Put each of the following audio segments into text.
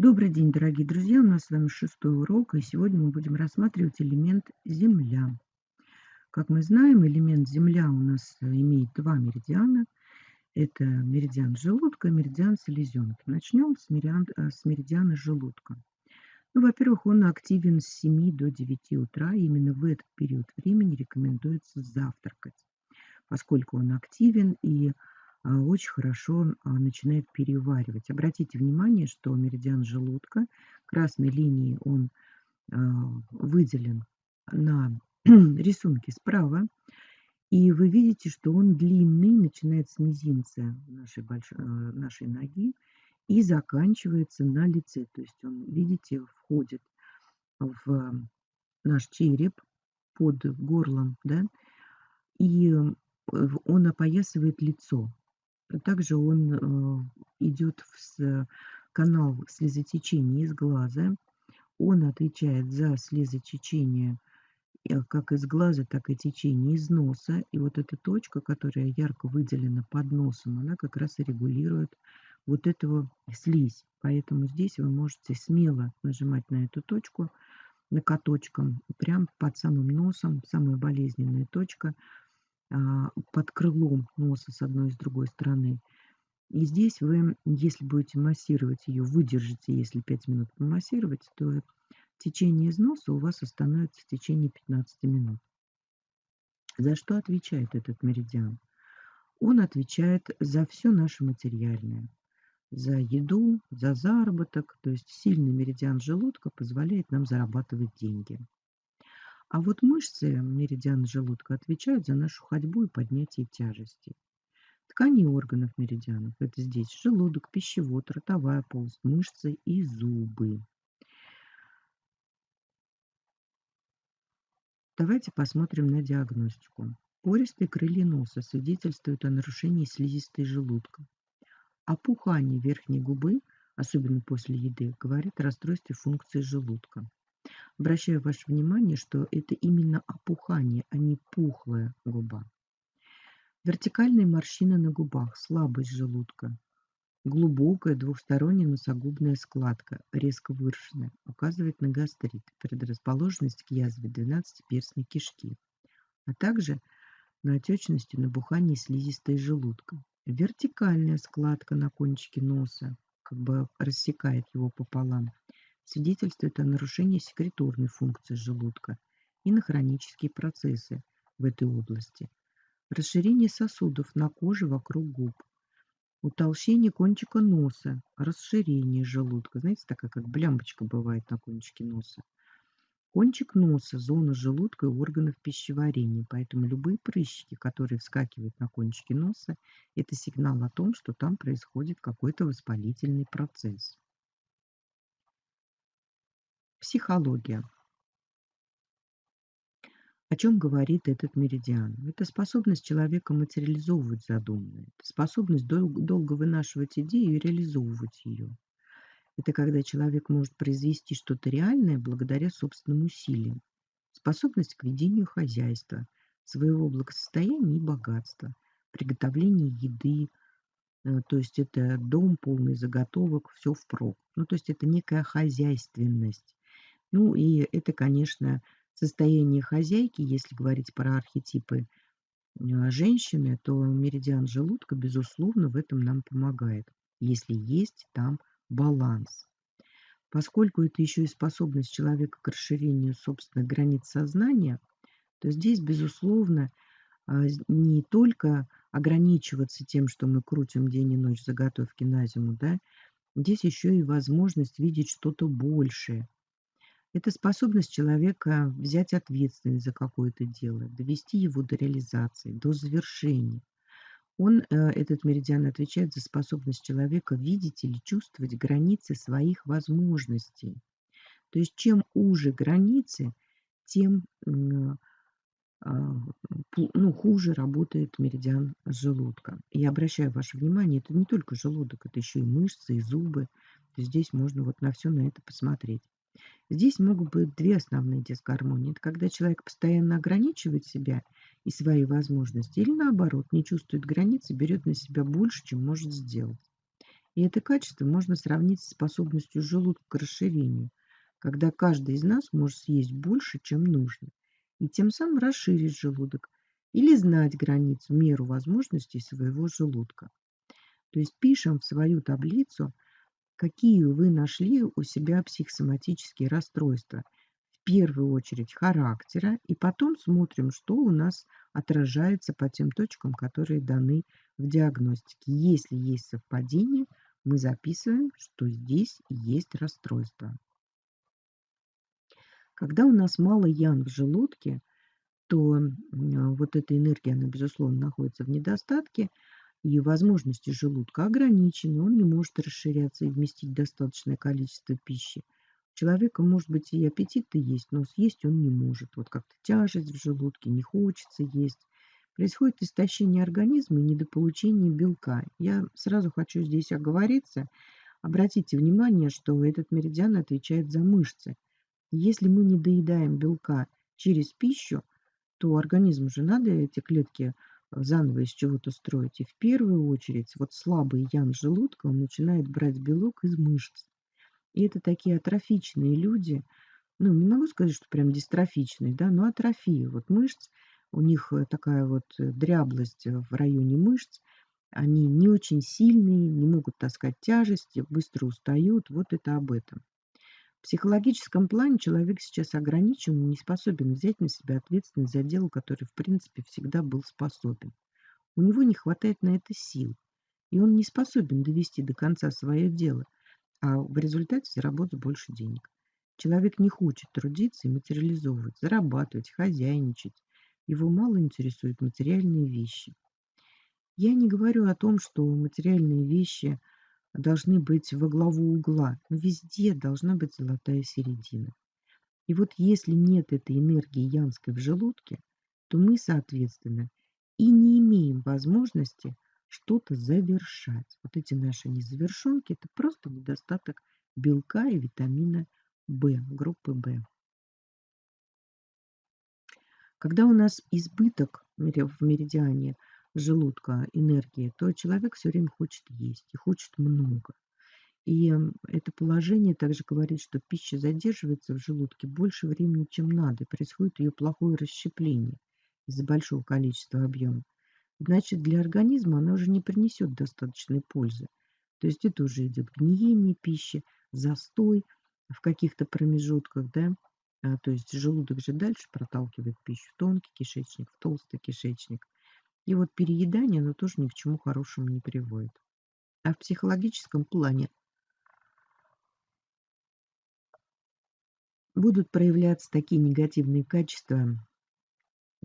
Добрый день, дорогие друзья! У нас с вами шестой урок, и сегодня мы будем рассматривать элемент Земля. Как мы знаем, элемент Земля у нас имеет два меридиана. Это меридиан желудка и меридиан селезенки. Начнем с, меридиан, э, с меридиана желудка. Ну, во-первых, он активен с 7 до 9 утра. Именно в этот период времени рекомендуется завтракать, поскольку он активен и а, очень хорошо а, начинает переваривать. Обратите внимание, что меридиан желудка красной линией он а, выделен на рисунке справа. И вы видите, что он длинный, начинает с мизинца нашей, большой, нашей ноги и заканчивается на лице. То есть он, видите, входит в наш череп под горлом, да, и он опоясывает лицо. Также он э, идет в канал слезотечения из глаза. Он отвечает за слезотечение э, как из глаза, так и течение из носа. И вот эта точка, которая ярко выделена под носом, она как раз и регулирует вот этого слизь. Поэтому здесь вы можете смело нажимать на эту точку накоточком, прям под самым носом, самая болезненная точка – под крылом носа с одной и с другой стороны. И здесь вы, если будете массировать ее, выдержите, если 5 минут помассировать, то течение из носа у вас остановится в течение 15 минут. За что отвечает этот меридиан? Он отвечает за все наше материальное. За еду, за заработок. То есть сильный меридиан желудка позволяет нам зарабатывать деньги. А вот мышцы меридиана желудка отвечают за нашу ходьбу и поднятие тяжестей. Ткани органов меридианов – это здесь желудок, пищевод, ротовая полость, мышцы и зубы. Давайте посмотрим на диагностику. Пористые крылья носа свидетельствуют о нарушении слизистой желудка. Опухание верхней губы, особенно после еды, говорит о расстройстве функции желудка. Обращаю ваше внимание, что это именно опухание, а не пухлая губа. Вертикальные морщины на губах, слабость желудка, глубокая двухсторонняя носогубная складка, резко выраженная, указывает на гастрит, предрасположенность к язве 12-перстной кишки, а также на отечность и набухание слизистой желудка. Вертикальная складка на кончике носа, как бы рассекает его пополам, свидетельствует о нарушении секреторной функции желудка и на хронические процессы в этой области. Расширение сосудов на коже вокруг губ. Утолщение кончика носа, расширение желудка. Знаете, такая как блямбочка бывает на кончике носа. Кончик носа – зона желудка и органов пищеварения, поэтому любые прыщики, которые вскакивают на кончике носа, это сигнал о том, что там происходит какой-то воспалительный процесс. Психология. О чем говорит этот меридиан? Это способность человека материализовывать задуманное. Это способность дол долго вынашивать идею и реализовывать ее. Это когда человек может произвести что-то реальное благодаря собственным усилиям. Способность к ведению хозяйства, своего благосостояния и богатства, приготовление еды, э, то есть это дом полный заготовок, все впрок. Ну, то есть это некая хозяйственность. Ну и это, конечно, состояние хозяйки, если говорить про архетипы а, женщины, то меридиан желудка, безусловно, в этом нам помогает, если есть там баланс. Поскольку это еще и способность человека к расширению собственных границ сознания, то здесь, безусловно, а, не только ограничиваться тем, что мы крутим день и ночь заготовки на зиму, да, здесь еще и возможность видеть что-то большее, это способность человека взять ответственность за какое-то дело, довести его до реализации, до завершения. Он, э, этот меридиан, отвечает за способность человека видеть или чувствовать границы своих возможностей. То есть чем уже границы, тем а, ну, хуже работает меридиан желудка. И обращаю ваше внимание, это не только желудок, это еще и мышцы, и зубы. Здесь можно вот на все на это посмотреть. Здесь могут быть две основные дисгармонии. Это когда человек постоянно ограничивает себя и свои возможности, или наоборот, не чувствует границы, берет на себя больше, чем может сделать. И это качество можно сравнить с способностью желудка к расширению, когда каждый из нас может съесть больше, чем нужно, и тем самым расширить желудок или знать границу, меру возможностей своего желудка. То есть пишем в свою таблицу, какие вы нашли у себя психосоматические расстройства. В первую очередь характера, и потом смотрим, что у нас отражается по тем точкам, которые даны в диагностике. Если есть совпадение, мы записываем, что здесь есть расстройство. Когда у нас мало ян в желудке, то вот эта энергия, она, безусловно, находится в недостатке, и возможности желудка ограничены, он не может расширяться и вместить достаточное количество пищи. У человека, может быть, и аппетит-то есть, но съесть он не может. Вот как-то тяжесть в желудке, не хочется есть. Происходит истощение организма и недополучение белка. Я сразу хочу здесь оговориться. Обратите внимание, что этот меридиан отвечает за мышцы. Если мы не доедаем белка через пищу, то организму же надо эти клетки заново из чего-то строить. И в первую очередь вот слабый ян желудка, он начинает брать белок из мышц. И это такие атрофичные люди, ну, не могу сказать, что прям дистрофичные, да, но атрофии вот мышц, у них э, такая вот э, дряблость в районе мышц, они не очень сильные, не могут таскать тяжести, быстро устают, вот это об этом. В психологическом плане человек сейчас ограничен и не способен взять на себя ответственность за дело, которое, в принципе, всегда был способен. У него не хватает на это сил, и он не способен довести до конца свое дело, а в результате заработать больше денег. Человек не хочет трудиться и материализовывать, зарабатывать, хозяйничать. Его мало интересуют материальные вещи. Я не говорю о том, что материальные вещи – должны быть во главу угла, но везде должна быть золотая середина. И вот если нет этой энергии янской в желудке, то мы, соответственно, и не имеем возможности что-то завершать. Вот эти наши незавершенки – это просто недостаток белка и витамина В, группы В. Когда у нас избыток в меридиане – желудка энергии, то человек все время хочет есть и хочет много. И это положение также говорит, что пища задерживается в желудке больше времени, чем надо, и происходит ее плохое расщепление из-за большого количества объема. Значит, для организма она уже не принесет достаточной пользы. То есть это уже идет гниение пищи, застой в каких-то промежутках, да, а, то есть желудок же дальше проталкивает пищу в тонкий кишечник, в толстый кишечник – и вот переедание, оно тоже ни к чему хорошему не приводит. А в психологическом плане будут проявляться такие негативные качества,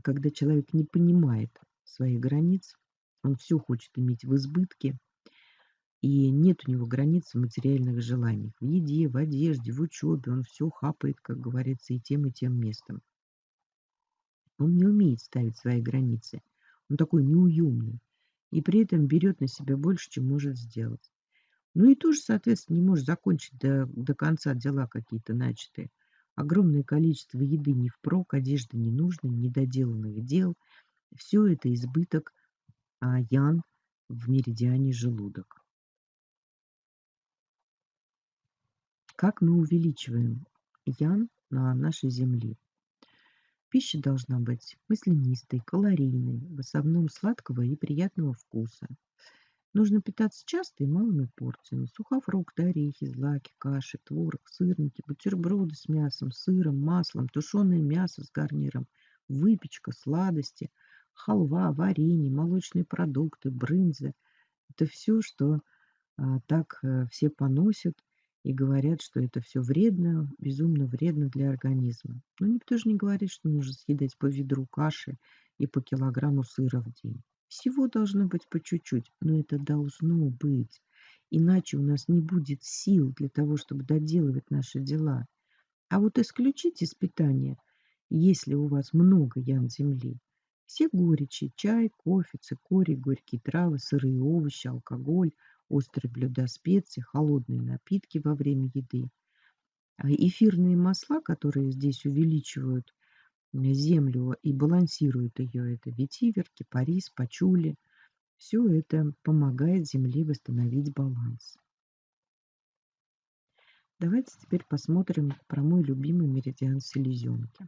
когда человек не понимает своих границ, он все хочет иметь в избытке, и нет у него границ в материальных желаниях. В еде, в одежде, в учебе он все хапает, как говорится, и тем, и тем местом. Он не умеет ставить свои границы – он такой неуемный. И при этом берет на себя больше, чем может сделать. Ну и тоже, соответственно, не может закончить до, до конца дела какие-то начатые. Огромное количество еды не впрок, одежды не нужной, недоделанных дел. Все это избыток а, ян в меридиане желудок. Как мы увеличиваем ян на нашей Земле? Пища должна быть маслянистой, калорийной, в основном сладкого и приятного вкуса. Нужно питаться часто и малыми порциями. Сухофрукты, орехи, злаки, каши, творог, сырники, бутерброды с мясом, сыром, маслом, тушеное мясо с гарниром, выпечка, сладости, халва, варенье, молочные продукты, брынза. Это все, что а, так а, все поносят и говорят, что это все вредно, безумно вредно для организма. Но никто же не говорит, что нужно съедать по ведру каши и по килограмму сыра в день. Всего должно быть по чуть-чуть, но это должно быть. Иначе у нас не будет сил для того, чтобы доделывать наши дела. А вот исключить из питания, если у вас много ям земли, все горечи, чай, кофе, цикорий, горькие травы, сырые овощи, алкоголь – острые блюда, специи, холодные напитки во время еды. А эфирные масла, которые здесь увеличивают землю и балансируют ее, это ветивер, кипарис, пачули. Все это помогает земле восстановить баланс. Давайте теперь посмотрим про мой любимый меридиан селезенки.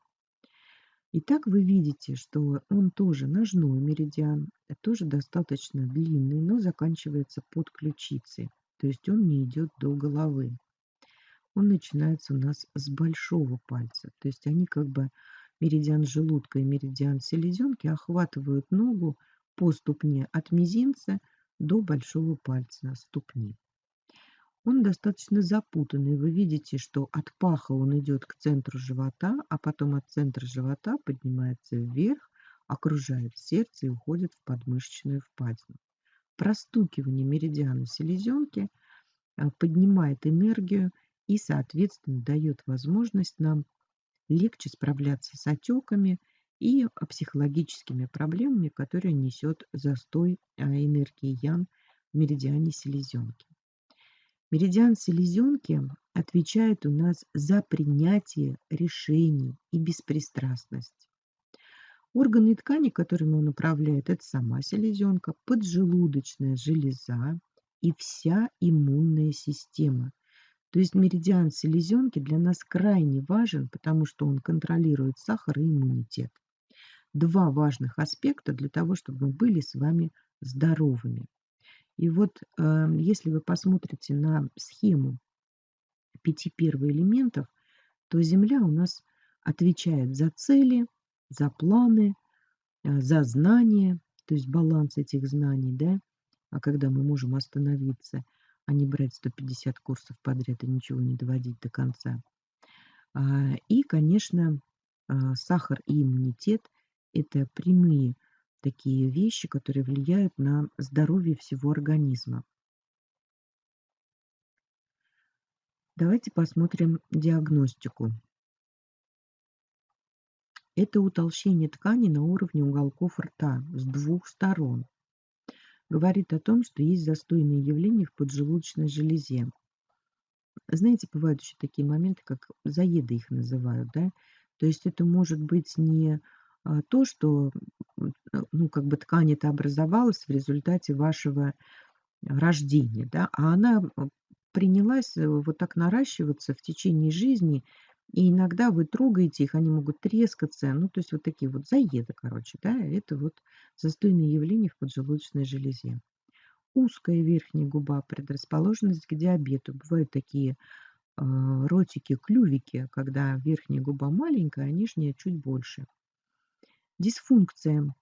Итак, вы видите, что он тоже ножной меридиан, тоже достаточно длинный, но заканчивается под ключицей, то есть он не идет до головы. Он начинается у нас с большого пальца, то есть они как бы меридиан желудка и меридиан селезенки охватывают ногу по ступне от мизинца до большого пальца ступни. Он достаточно запутанный. Вы видите, что от паха он идет к центру живота, а потом от центра живота поднимается вверх, окружает сердце и уходит в подмышечную впадину. Простукивание меридиана селезенки а, поднимает энергию и, соответственно, дает возможность нам легче справляться с отеками и психологическими проблемами, которые несет застой а, энергии Ян в меридиане селезенки. Меридиан селезенки отвечает у нас за принятие решений и беспристрастность. Органы ткани, которыми он управляет, это сама селезенка, поджелудочная железа и вся иммунная система. То есть меридиан селезенки для нас крайне важен, потому что он контролирует сахар и иммунитет. Два важных аспекта для того, чтобы мы были с вами здоровыми. И вот э, если вы посмотрите на схему пяти первоэлементов, то Земля у нас отвечает за цели, за планы, э, за знания, то есть баланс этих знаний, да, а когда мы можем остановиться, а не брать 150 курсов подряд и ничего не доводить до конца. А, и, конечно, а, сахар и иммунитет – это прямые такие вещи, которые влияют на здоровье всего организма. Давайте посмотрим диагностику. Это утолщение ткани на уровне уголков рта с двух сторон. Говорит о том, что есть застойные явления в поджелудочной железе. Знаете, бывают еще такие моменты, как заеды их называют, да? То есть это может быть не то, что Э, ну, как бы ткань это образовалась в результате вашего рождения, да, а она принялась э, вот так наращиваться в течение жизни, и иногда вы трогаете их, они могут трескаться, ну, то есть вот такие вот заеды, короче, да, это вот застойные явления в поджелудочной железе. Узкая верхняя губа, предрасположенность к диабету. Бывают такие э, ротики, клювики, когда верхняя губа маленькая, а нижняя чуть больше. Дисфункция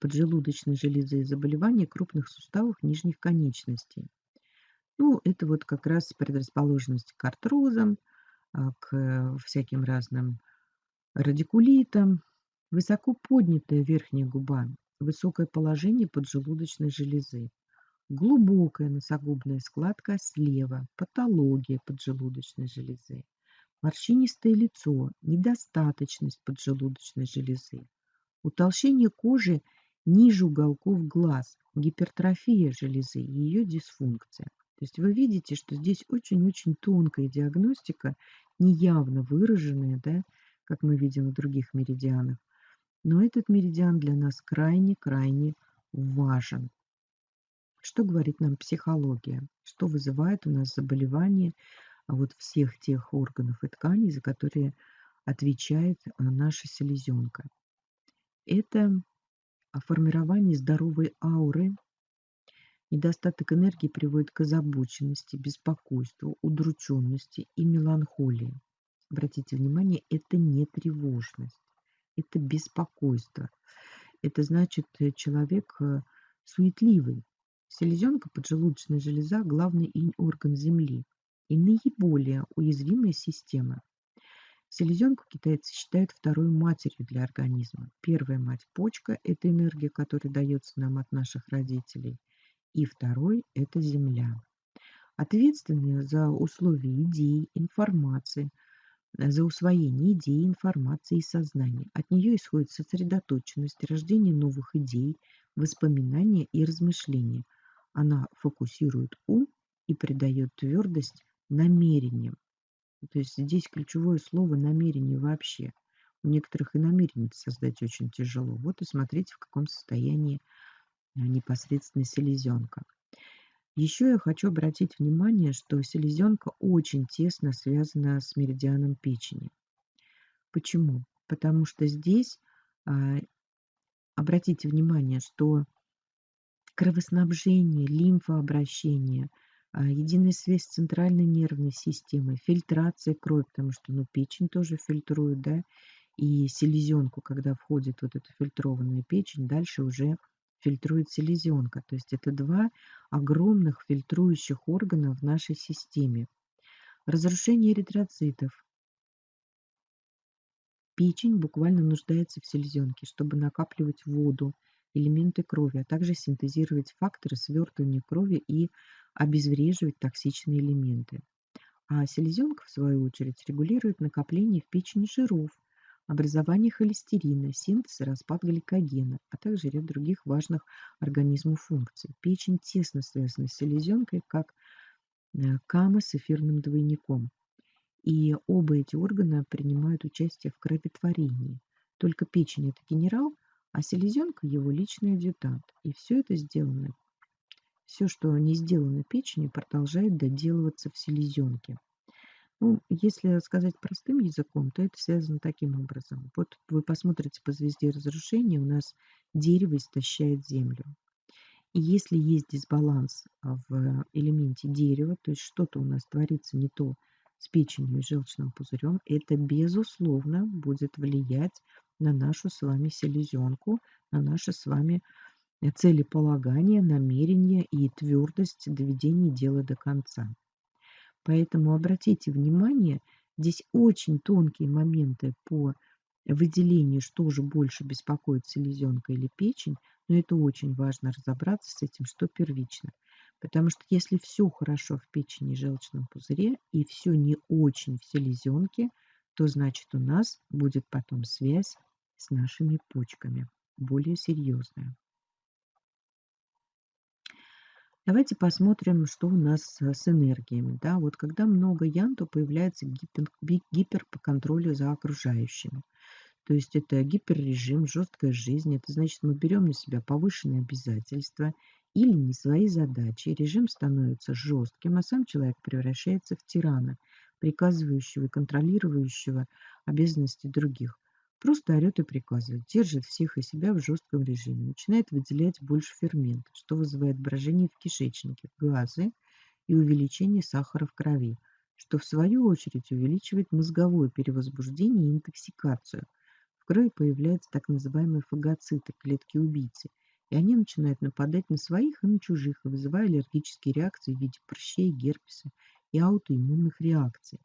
поджелудочной железы и заболевания крупных суставов нижних конечностей. Ну, это вот как раз предрасположенность к артрозам, а, к всяким разным радикулитам, высоко поднятая верхняя губа, высокое положение поджелудочной железы, глубокая носогубная складка слева, патология поджелудочной железы, морщинистое лицо, недостаточность поджелудочной железы, утолщение кожи ниже уголков глаз, гипертрофия железы и ее дисфункция. То есть вы видите, что здесь очень-очень тонкая диагностика, неявно выраженная, да, как мы видим в других меридианах. Но этот меридиан для нас крайне-крайне важен. Что говорит нам психология? Что вызывает у нас заболевания а вот всех тех органов и тканей, за которые отвечает а, наша селезенка. Это формирование здоровой ауры. Недостаток энергии приводит к озабоченности, беспокойству, удрученности и меланхолии. Обратите внимание, это не тревожность, это беспокойство. Это значит, э, человек э, суетливый. Селезенка, поджелудочная железа– главный орган Земли и наиболее уязвимая система. Селезенку китайцы считают второй матерью для организма. Первая мать – почка, это энергия, которая дается нам от наших родителей. И второй – это земля. Ответственная за условия идей, информации, за усвоение идей, информации и сознания. От нее исходит сосредоточенность, рождение новых идей, воспоминания и размышления. Она фокусирует ум и придает твердость намерением. То есть здесь ключевое слово намерение вообще. У некоторых и намерение создать очень тяжело. Вот и смотрите, в каком состоянии а, непосредственно селезенка. Еще я хочу обратить внимание, что селезенка очень тесно связана с меридианом печени. Почему? Потому что здесь, а, обратите внимание, что кровоснабжение, лимфообращение, единая связь с центральной нервной системой, фильтрация крови, потому что ну, печень тоже фильтрует, да, и селезенку, когда входит вот эта фильтрованная печень, дальше уже фильтрует селезенка. То есть это два огромных фильтрующих органа в нашей системе. Разрушение эритроцитов. Печень буквально нуждается в селезенке, чтобы накапливать воду, элементы крови, а также синтезировать факторы свертывания крови и обезвреживать токсичные элементы. А селезенка, в свою очередь, регулирует накопление в печени жиров, образование холестерина, синтез и распад гликогена, а также ряд других важных организму функций. Печень тесно связана с селезенкой, как э, кама с эфирным двойником. И оба эти органа принимают участие в кроветворении. Только печень – это генерал, а селезенка – его личный адъютант. И все это сделано, все, что не сделано печенью, продолжает доделываться в селезенке. Ну, если сказать простым языком, то это связано таким образом. Вот вы посмотрите по звезде разрушения, у нас дерево истощает землю. И если есть дисбаланс а, в элементе дерева, то есть что-то у нас творится не то с печенью и желчным пузырем, это безусловно будет влиять на нашу с вами селезенку, на наше с вами целеполагание, намерение и твердость доведения дела до конца. Поэтому обратите внимание, здесь очень тонкие моменты по выделению, что же больше беспокоит селезенка или печень, но это очень важно разобраться с этим, что первично. Потому что если все хорошо в печени и желчном пузыре и все не очень в селезенке, то значит у нас будет потом связь с нашими почками, более серьезная. Давайте посмотрим, что у нас с энергиями. Да? Вот когда много ян, то появляется гипер, гипер по контролю за окружающими. То есть это гиперрежим, жесткая жизнь. Это значит, мы берем на себя повышенные обязательства или не свои задачи. Режим становится жестким, а сам человек превращается в тирана, приказывающего и контролирующего обязанности других. Просто орет и приказывает, держит всех и себя в жестком режиме, начинает выделять больше фермента, что вызывает брожение в кишечнике, газы и увеличение сахара в крови, что в свою очередь увеличивает мозговое перевозбуждение и интоксикацию. В крови появляются так называемые фагоциты, клетки-убийцы, и они начинают нападать на своих и на чужих, вызывая аллергические реакции в виде прыщей, герпеса и аутоиммунных реакций.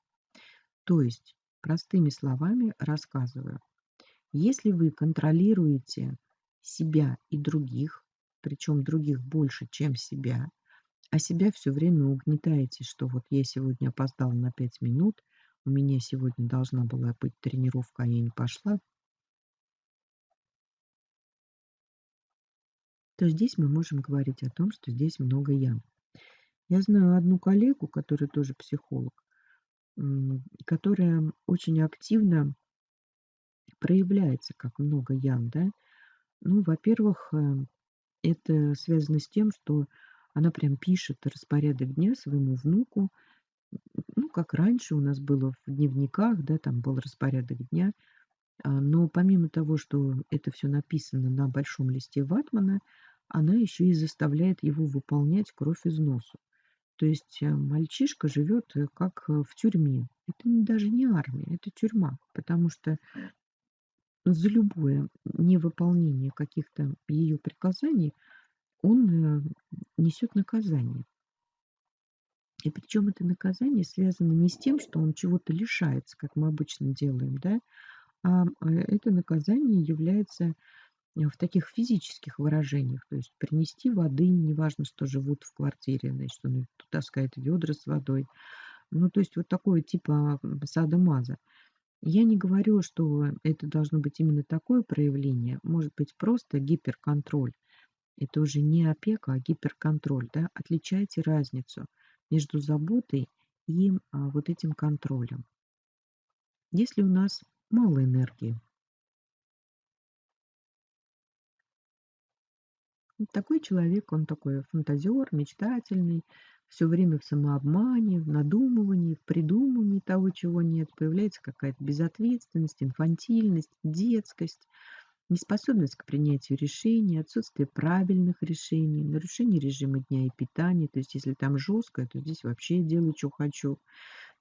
То есть, простыми словами рассказываю, если вы контролируете себя и других, причем других больше, чем себя, а себя все время угнетаете, что вот я сегодня опоздала на 5 минут, у меня сегодня должна была быть тренировка, а я не пошла, то здесь мы можем говорить о том, что здесь много ям. Я знаю одну коллегу, которая тоже психолог, которая очень активно проявляется как много ян, да? Ну, во-первых, э, это связано с тем, что она прям пишет распорядок дня своему внуку, ну, как раньше у нас было в дневниках, да, там был распорядок дня, а, но помимо того, что это все написано на большом листе ватмана, она еще и заставляет его выполнять кровь из носу. То есть э, мальчишка живет э, как в тюрьме. Это даже не армия, это тюрьма, потому что за любое невыполнение каких-то ее приказаний он э, несет наказание. И причем это наказание связано не с тем, что он чего-то лишается, как мы обычно делаем, да, а э, это наказание является э, в таких физических выражениях, то есть принести воды, неважно, что живут в квартире, значит, он таскает ведра с водой, ну, то есть вот такое типа сада-маза. Я не говорю, что это должно быть именно такое проявление. Может быть просто гиперконтроль. Это уже не опека, а гиперконтроль. Да? Отличайте разницу между заботой и а, вот этим контролем. Если у нас мало энергии, такой человек, он такой фантазер, мечтательный, все время в самообмане, в надумывании, в придумывании того, чего нет. Появляется какая-то безответственность, инфантильность, детскость, неспособность к принятию решений, отсутствие правильных решений, нарушение режима дня и питания. То есть если там жестко, то здесь вообще делаю, что хочу.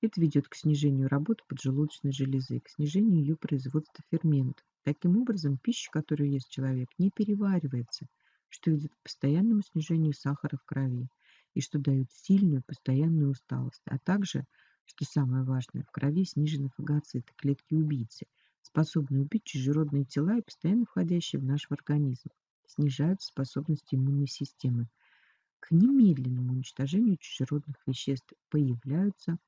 Это ведет к снижению работы поджелудочной железы, к снижению ее производства ферментов. Таким образом, пища, которую ест человек, не переваривается, что ведет к постоянному снижению сахара в крови и что дает сильную постоянную усталость, а также, что самое важное, в крови снижены фагоциты, клетки-убийцы, способные убить чужеродные тела и постоянно входящие в наш организм, снижают способность иммунной системы. К немедленному уничтожению чужеродных веществ появляются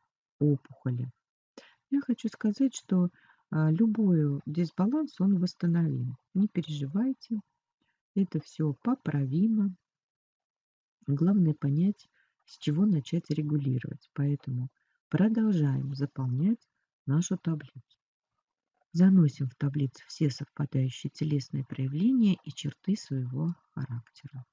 опухоли. Я хочу сказать, что а, любой дисбаланс, он восстановим. Не переживайте, это все поправимо. Главное понять, с чего начать регулировать. Поэтому продолжаем заполнять нашу таблицу. Заносим в таблицу все совпадающие телесные проявления и черты своего характера.